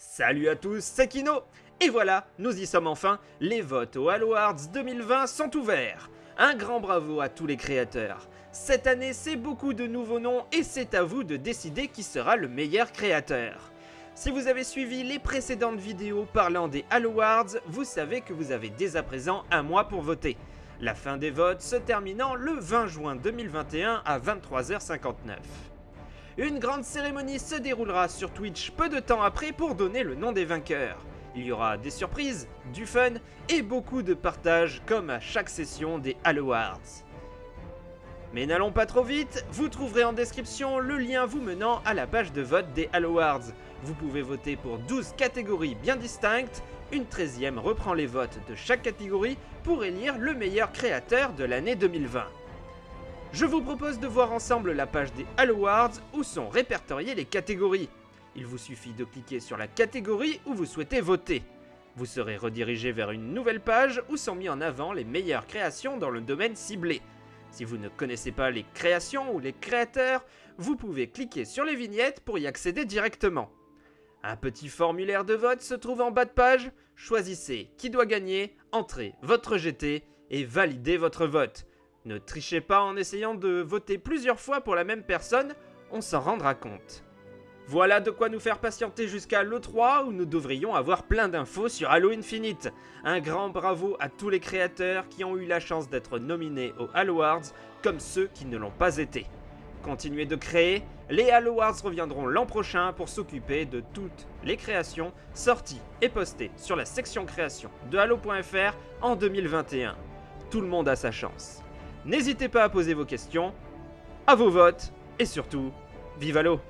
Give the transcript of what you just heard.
Salut à tous, c'est Kino. Et voilà, nous y sommes enfin, les votes aux Halo Awards 2020 sont ouverts. Un grand bravo à tous les créateurs. Cette année, c'est beaucoup de nouveaux noms et c'est à vous de décider qui sera le meilleur créateur. Si vous avez suivi les précédentes vidéos parlant des Halo Awards, vous savez que vous avez dès à présent un mois pour voter. La fin des votes se terminant le 20 juin 2021 à 23h59. Une grande cérémonie se déroulera sur Twitch peu de temps après pour donner le nom des vainqueurs. Il y aura des surprises, du fun et beaucoup de partage comme à chaque session des Halo Awards. Mais n'allons pas trop vite, vous trouverez en description le lien vous menant à la page de vote des Halo Awards. Vous pouvez voter pour 12 catégories bien distinctes, une 13e reprend les votes de chaque catégorie pour élire le meilleur créateur de l'année 2020. Je vous propose de voir ensemble la page des Halo Awards où sont répertoriées les catégories. Il vous suffit de cliquer sur la catégorie où vous souhaitez voter. Vous serez redirigé vers une nouvelle page où sont mis en avant les meilleures créations dans le domaine ciblé. Si vous ne connaissez pas les créations ou les créateurs, vous pouvez cliquer sur les vignettes pour y accéder directement. Un petit formulaire de vote se trouve en bas de page. Choisissez qui doit gagner, entrez votre GT et validez votre vote. Ne trichez pas en essayant de voter plusieurs fois pour la même personne, on s'en rendra compte. Voilà de quoi nous faire patienter jusqu'à l'E3 où nous devrions avoir plein d'infos sur Halo Infinite. Un grand bravo à tous les créateurs qui ont eu la chance d'être nominés aux Halo Awards comme ceux qui ne l'ont pas été. Continuez de créer, les Halo Awards reviendront l'an prochain pour s'occuper de toutes les créations sorties et postées sur la section création de Halo.fr en 2021. Tout le monde a sa chance. N'hésitez pas à poser vos questions, à vos votes et surtout, vive Halo